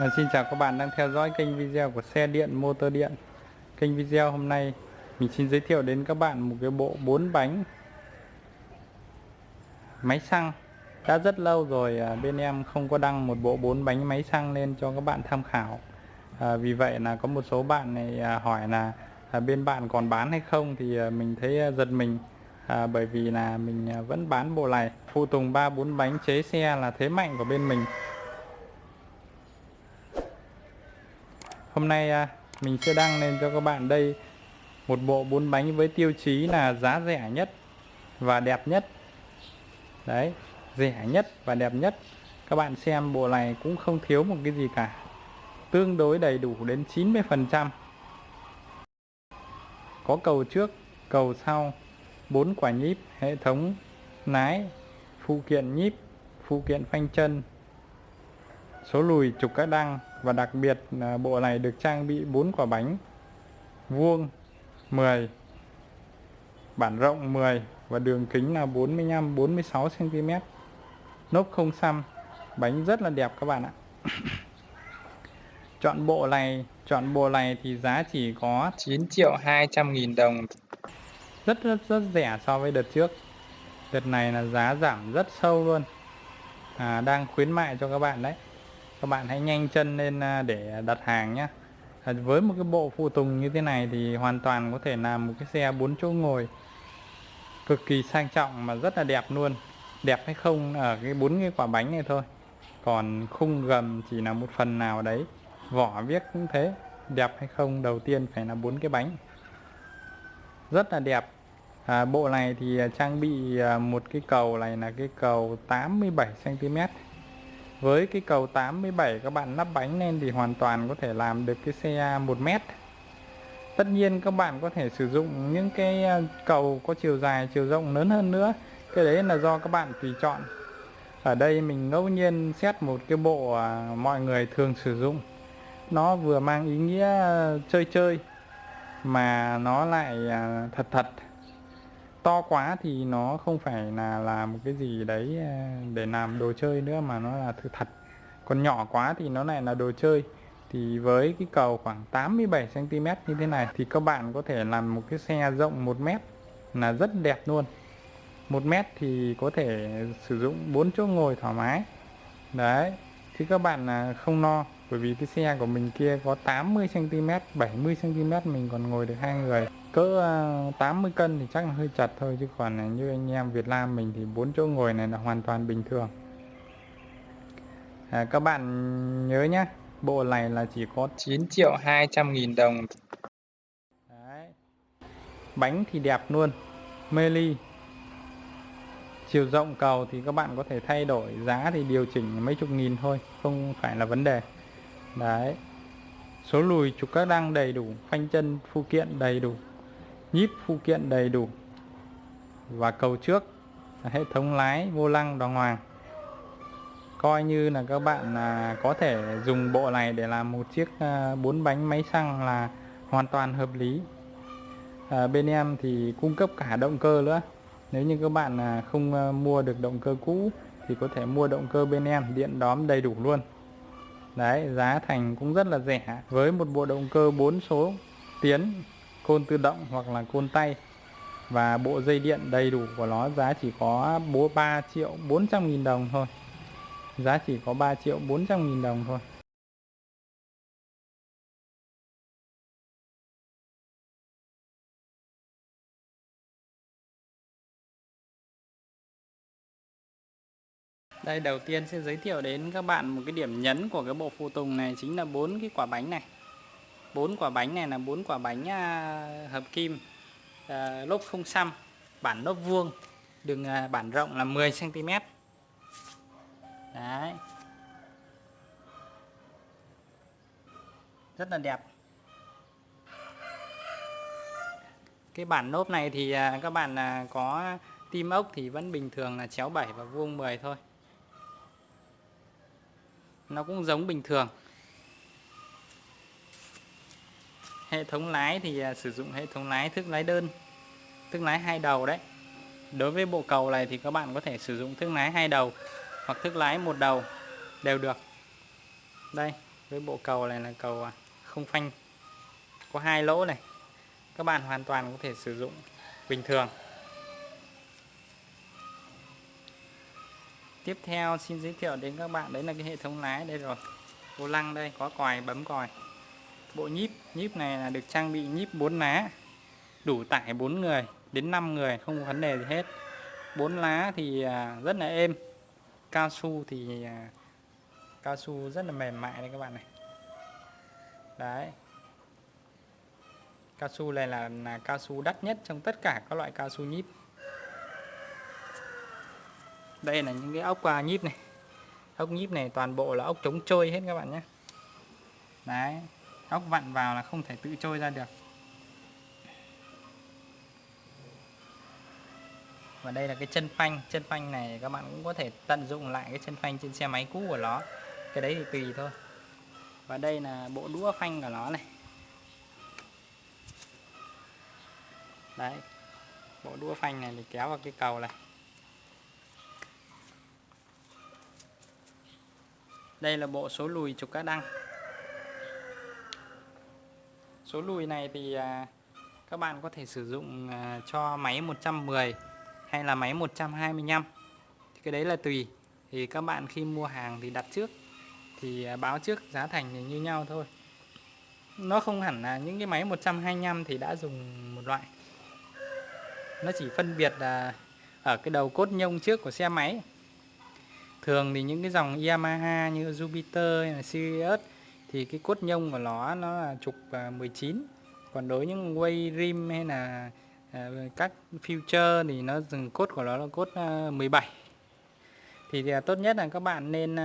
À, xin chào các bạn đang theo dõi kênh video của xe điện motor điện. Kênh video hôm nay mình xin giới thiệu đến các bạn một cái bộ 4 bánh. Máy xăng. Đã rất lâu rồi à, bên em không có đăng một bộ 4 bánh máy xăng lên cho các bạn tham khảo. À, Vì vậy là có một số bạn này à, hỏi là à, bên bạn còn bán hay không thì à, mình thấy à, giật mình. À, Bởi vì là mình à, vẫn bán bộ này. Phụ tùng 3-4 bánh chế xe là thế mạnh của bên mình. Hôm nay à, mình sẽ đăng lên cho các bạn đây một bộ bốn bánh với tiêu chí là giá rẻ nhất và đẹp nhất. Đấy, rẻ nhất và đẹp nhất. Các bạn xem bộ này cũng không thiếu một cái gì cả. Tương đối đầy đủ đến 90%. Có cầu trước, cầu sau, bốn quả nhíp, hệ thống lái, phụ kiện nhíp, phụ kiện phanh chân, số lùi trục các đăng và đặc biệt là bộ này được trang bị 4 quả bánh vuông 10 bản rộng 10 và đường kính là 45 46 cm nốt không xăm bánh rất là đẹp các bạn ạ. Chọn bộ này chọn bộ này thì giá chỉ có 9 triệu 200 nghìn đồng. Rất rất rất rẻ so với đợt trước. Đợt này là giá giảm rất sâu luôn. À, đang khuyến mại cho các bạn đấy các bạn hãy nhanh chân lên à, để đặt hàng nhé. À, với một cái bộ phụ tùng như thế này thì hoàn toàn có thể làm một cái xe 4 chỗ ngồi. Cực kỳ sang trọng mà rất là đẹp luôn. Đẹp hay không ở cái bốn cái quả bánh này thôi. Còn khung gầm chỉ là một phần nào đấy. Vỏ viết cũng thế. Đẹp hay không đầu tiên phải là bốn cái bánh. Rất là đẹp. À, bộ này thì à, trang bị một cái cầu này là cái cầu 87 cm với cái cầu 87 các bạn lắp bánh lên thì hoàn toàn có thể làm được cái xe 1 mét. Tất nhiên các bạn có thể sử dụng những cái ờ, cầu có chiều dài, chiều rộng lớn hơn nữa. Cái đấy là do các bạn tùy chọn. Ở đây mình ngẫu nhiên xét một cái bộ ờ, mọi người thường sử dụng. Nó vừa mang ý nghĩa ờ, chơi chơi, mà nó lại thật thật to quá thì nó không phải là làm một cái gì đấy ờ, để làm đồ chơi nữa, mà nó là thứ thật còn nhỏ quá thì nó lại là đồ chơi. Thì với cái cầu khoảng 87 cm như thế này thì các bạn có thể làm một cái xe rộng 1 mét là rất đẹp luôn. 1 mét thì có thể sử dụng 4 chỗ ngồi thoải mái. Đấy, chứ các bạn là không no, bởi vì cái xe của mình kia có 80 cm 70 cm mình còn ngồi được hai người cỡ 80 à, cân thì chắc là hơi chặt thôi chứ còn như anh em Việt Nam mình thì bốn chỗ ngồi này là hoàn toàn bình thường. À, các bạn nhớ nhé bộ này là chỉ có 9 triệu 200 nghìn đồng. Đấy. bánh thì đẹp luôn mê ly chiều rộng cầu thì các bạn có thể thay đổi giá thì điều chỉnh mấy chục nghìn thôi không phải là vấn đề. Đấy. Số lùi trục các đăng đầy đủ phanh chân phụ kiện đầy đủ nhíp phụ kiện đầy đủ và cầu trước hệ thống lái vô lăng đàng hoàng. Coi như là các bạn là có thể dùng bộ này để làm một chiếc à, bốn bánh máy xăng là hoàn toàn hợp lý. À, bên em thì cung cấp cả động cơ nữa. Nếu như các bạn à, không à, mua được động cơ cũ thì có thể mua động cơ bên em điện đóm đầy đủ luôn. Đấy giá thành cũng rất là rẻ. Với một bộ động cơ 4 số tiến côn tự động hoặc là côn tay. Và bộ dây điện đầy đủ của nó giá chỉ có 3 triệu 400 nghìn đồng thôi. Giá chỉ có 3 triệu 400 nghìn đồng thôi. Đây, đầu tiên sẽ giới thiệu đến các bạn một cái điểm nhấn của cái bộ phụ tùng này chính là bốn cái quả bánh này bốn quả bánh này là bốn quả bánh à, hợp kim à, lốp không xăm, bản lốp vuông, đường à, bản rộng là 10 cm. Đấy. Rất là đẹp. Cái bản lốp này thì à, các bạn à, có tim ốc thì vẫn bình thường là chéo 7 và vuông 10 thôi nó cũng giống bình thường hệ thống lái thì à, sử dụng hệ thống lái thức lái đơn thức lái hai đầu đấy. Đối với bộ cầu này thì các bạn có thể sử dụng thức lái hai đầu hoặc thức lái một đầu đều được. Đây, với bộ cầu này là cầu à, không phanh, có hai lỗ này. Các bạn hoàn toàn có thể sử dụng bình thường. Tiếp theo xin giới thiệu đến các bạn, đấy là cái hệ thống lái đây rồi. Vô lăng đây, có còi, bấm còi bộ nhíp nhíp này là được trang bị nhíp 4 lá đủ tải 4 người đến 5 người không có vấn đề gì hết. 4 lá thì à, rất là êm. Cao su thì à, cao su rất là mềm mại đây các bạn này. Đấy. Cao su này là, là cao su đắt nhất trong tất cả các loại cao su nhíp. Đây là những cái ốc uh, nhíp này. Ốc nhíp này toàn bộ là ốc chống trôi hết các bạn nhé. Đấy ốc vặn vào là không thể tự trôi ra được. Và đây là cái chân phanh. Chân phanh này các bạn cũng có thể tận dụng lại cái chân phanh trên xe máy cũ của nó. Cái đấy thì tùy thôi. Và đây là bộ đũa phanh của nó này. Đấy. Bộ đũa phanh này thì kéo vào cái cầu này. Đây là bộ số lùi trục cá đăng số lùi này thì à, các bạn có thể sử dụng à, cho máy 110 hay là máy 125 thì cái đấy là tùy. Thì các bạn khi mua hàng thì đặt trước, thì à, báo trước giá thành thì như nhau thôi. Nó không hẳn là những cái máy 125 thì đã dùng một loại. Nó chỉ phân biệt là ở cái đầu cốt nhông trước của xe máy. Thường thì những cái dòng Yamaha như Jupiter hay là Sirius thì cái cốt nhông của nó nó là trục à, 19 còn đối với những quay Rim hay là à, các future thì nó dừng cốt của nó là cốt à, 17 thì, thì tốt nhất là các bạn nên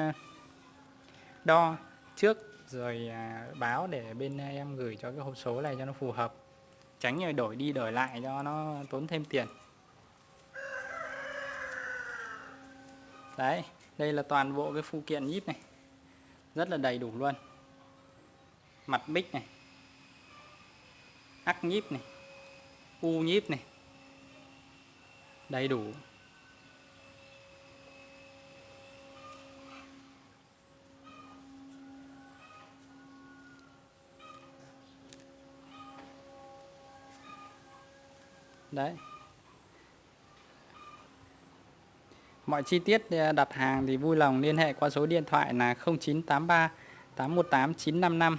đo trước rồi báo để bên em gửi cho cái hộp số này cho nó phù hợp. Tránh rồi đổi đi đổi lại cho nó tốn thêm tiền. Đấy đây là toàn bộ cái phụ kiện nhíp này. Rất là đầy đủ luôn mặt bích này ắc nhíp này, u nhíp này, đầy đủ. Đấy. Mọi chi tiết à, đặt hàng thì vui lòng liên hệ qua số điện thoại là 0983 818 955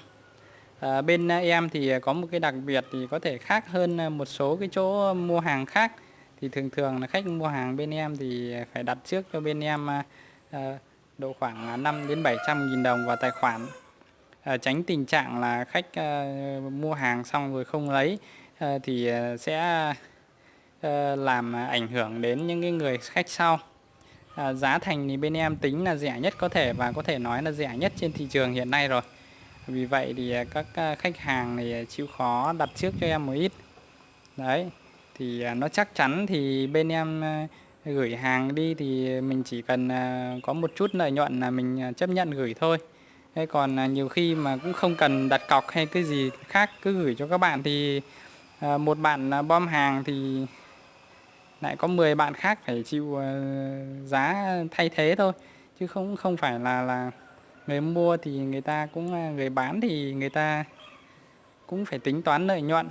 à, bên ờ, em thì ờ, có một cái đặc biệt thì có thể khác hơn một số cái chỗ mua hàng khác. Thì thường thường là khách mua hàng bên em thì phải đặt trước cho bên em à, độ khoảng 5 đến 700 nghìn đồng vào tài khoản. À, tránh tình trạng là khách à, mua hàng xong rồi không lấy à, thì sẽ làm ảnh hưởng đến những cái người khách sau. À, giá thành thì bên em tính là rẻ nhất có thể và có thể nói là rẻ nhất trên thị trường hiện nay rồi vì vậy thì à, các à, khách hàng này à, chịu khó đặt trước cho em một ít. Đấy, thì nó chắc chắn thì bên em gửi hàng đi thì mình chỉ cần có một chút lợi nhuận là mình chấp nhận gửi thôi. Thế còn nhiều khi mà cũng không cần đặt cọc hay cái gì khác, cứ gửi cho các bạn thì một bạn bom hàng thì lại có 10 bạn khác phải chịu giá thay thế thôi. Chứ không không phải là là người mua thì người ta cũng à, người bán thì người ta cũng phải tính toán lợi nhuận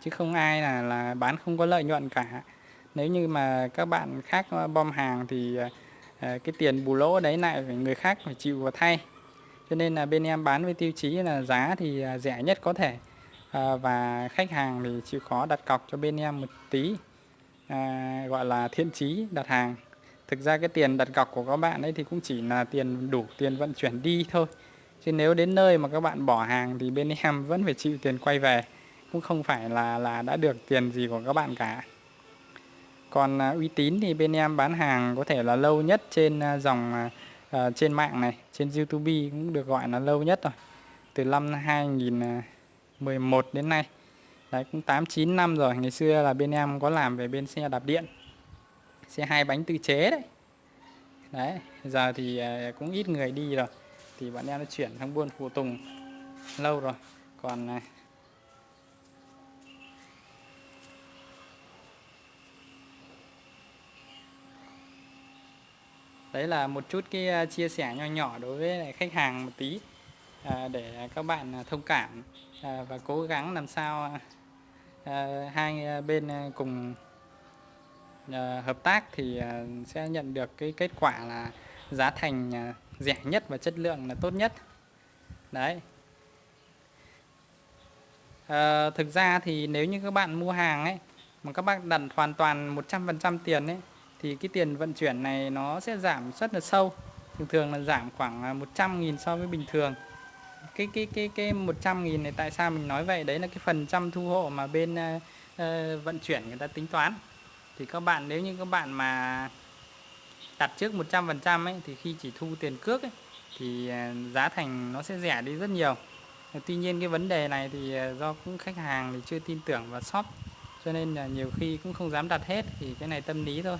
chứ không ai là là bán không có lợi nhuận cả. Nếu như mà các bạn khác à, bom hàng thì à, cái tiền bù lỗ đấy lại phải người khác phải chịu vào thay. Cho nên là bên em bán với tiêu chí là giá thì rẻ nhất có thể. Và khách hàng thì chịu khó đặt cọc cho bên em một tí à, gọi là thiện chí đặt hàng thực ra cái tiền đặt cọc của các bạn ấy thì cũng chỉ là tiền đủ tiền vận chuyển đi thôi. Chứ nếu đến nơi mà các bạn bỏ hàng thì bên em vẫn phải chịu tiền quay về. Cũng không phải là là đã được tiền gì của các bạn cả. Còn à, uy tín thì bên em bán hàng có thể là lâu nhất trên à, dòng à, à trên mạng này trên YouTube cũng được gọi là lâu nhất rồi. Từ năm 2011 đến nay. Đấy cũng 8 9 năm rồi, ngày xưa là bên em có làm về bên xe đạp điện. Xe hai bánh tự chế đấy. Đấy, giờ thì à, cũng ít người đi rồi. Thì bọn em đã chuyển sang buôn phụ tùng lâu rồi. Còn à, Đấy là một chút cái à, chia sẻ nho nhỏ đối với khách hàng một tí để các bạn thông cảm và cố gắng làm sao hai bên cùng Ờ, hợp tác thì ờ, sẽ nhận được cái kết quả là giá thành ờ, rẻ nhất và chất lượng là tốt nhất. Đấy. À, thực ra thì nếu như các bạn mua hàng ấy mà các bạn đặt hoàn toàn 100% tiền ấy thì cái tiền vận chuyển này nó sẽ giảm rất là sâu. Thường thường là giảm khoảng 100.000 so với bình thường. Cái cái cái cái 100.000 này tại sao mình nói vậy? Đấy là cái phần trăm thu hộ mà bên uh, vận chuyển người ta tính toán thì các bạn nếu như các bạn mà đặt trước 100% ấy thì khi chỉ thu tiền cước ấy, thì à, giá thành nó sẽ rẻ đi rất nhiều. Tuy nhiên cái vấn đề này thì à, do cũng khách hàng thì chưa tin tưởng vào shop cho nên là nhiều khi cũng không dám đặt hết thì cái này tâm lý thôi.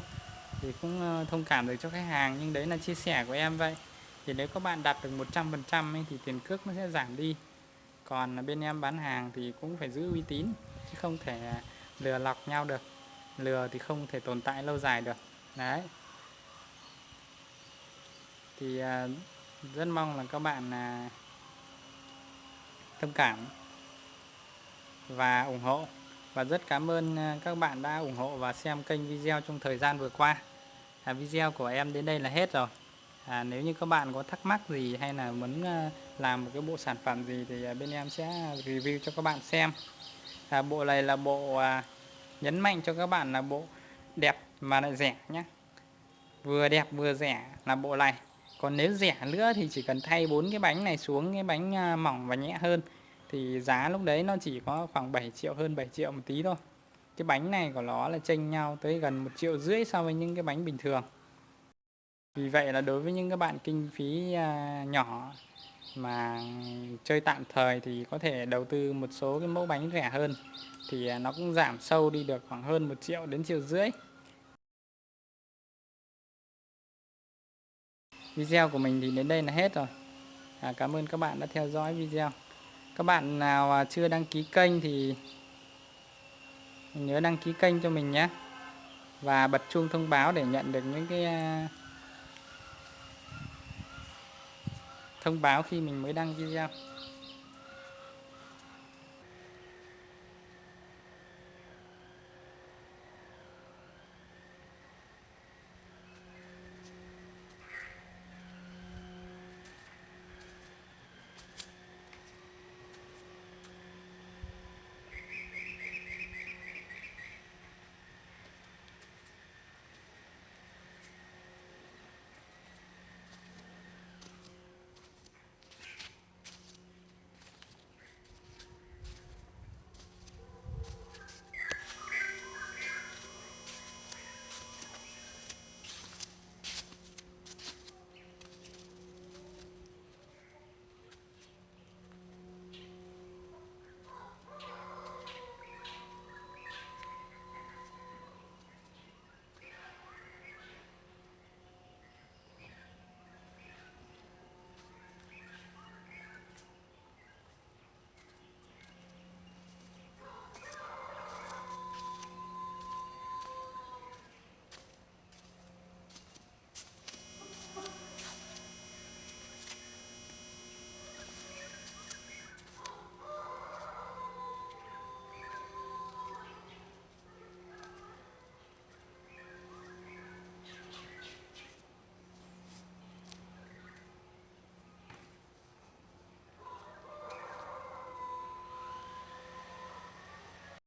Thì cũng ờ, thông cảm được cho khách hàng nhưng đấy là chia sẻ của em vậy. Thì nếu các bạn đặt được 100% thì tiền cước nó sẽ giảm đi. Còn bên em bán hàng thì cũng phải giữ uy tín chứ không thể à, lừa lọc nhau được lừa thì không thể tồn tại lâu dài được. Đấy. Thì à, rất mong là các bạn à, thông cảm và ủng hộ. Và rất cảm ơn à, các bạn đã ủng hộ và xem kênh video trong thời gian vừa qua. À, video của em đến đây là hết rồi. À, nếu như các bạn có thắc mắc gì hay là muốn làm một cái bộ sản phẩm gì thì bên em sẽ review cho các bạn xem. À, bộ này là bộ à, nhấn mạnh cho các bạn là bộ đẹp mà lại rẻ nhé vừa đẹp vừa rẻ là bộ này. Còn nếu rẻ nữa thì chỉ cần thay bốn cái bánh này xuống, cái bánh à, mỏng và nhẹ hơn. Thì giá lúc đấy nó chỉ có khoảng 7 triệu, hơn 7 triệu một tí thôi. Cái bánh này của nó là chênh nhau tới gần một triệu rưỡi so với những cái bánh bình thường. Vì vậy là đối với những các bạn kinh phí à, nhỏ mà chơi tạm thời thì có thể đầu tư một số cái mẫu bánh rẻ hơn. Thì à, nó cũng giảm sâu đi được khoảng hơn một triệu đến triệu rưỡi. Video của mình thì đến đây là hết rồi. À, cảm ơn các bạn đã theo dõi video. Các bạn nào à, chưa đăng ký kênh thì nhớ đăng ký kênh cho mình nhé. Và bật chuông thông báo để nhận được những cái à, thông báo khi mình mới đăng video.